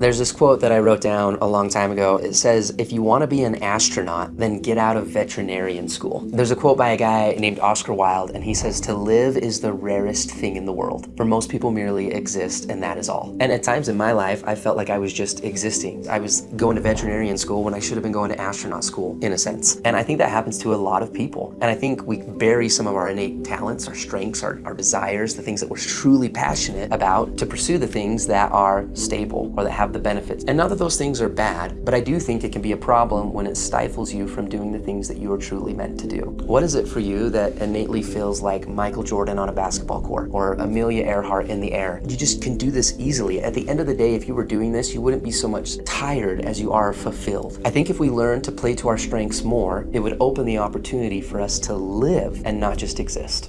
There's this quote that I wrote down a long time ago. It says, if you want to be an astronaut, then get out of veterinarian school. There's a quote by a guy named Oscar Wilde, and he says, to live is the rarest thing in the world. For most people merely exist, and that is all. And at times in my life, I felt like I was just existing. I was going to veterinarian school when I should have been going to astronaut school, in a sense. And I think that happens to a lot of people. And I think we bury some of our innate talents, our strengths, our, our desires, the things that we're truly passionate about to pursue the things that are stable or that have the benefits. And not that those things are bad, but I do think it can be a problem when it stifles you from doing the things that you are truly meant to do. What is it for you that innately feels like Michael Jordan on a basketball court or Amelia Earhart in the air? You just can do this easily. At the end of the day, if you were doing this, you wouldn't be so much tired as you are fulfilled. I think if we learn to play to our strengths more, it would open the opportunity for us to live and not just exist.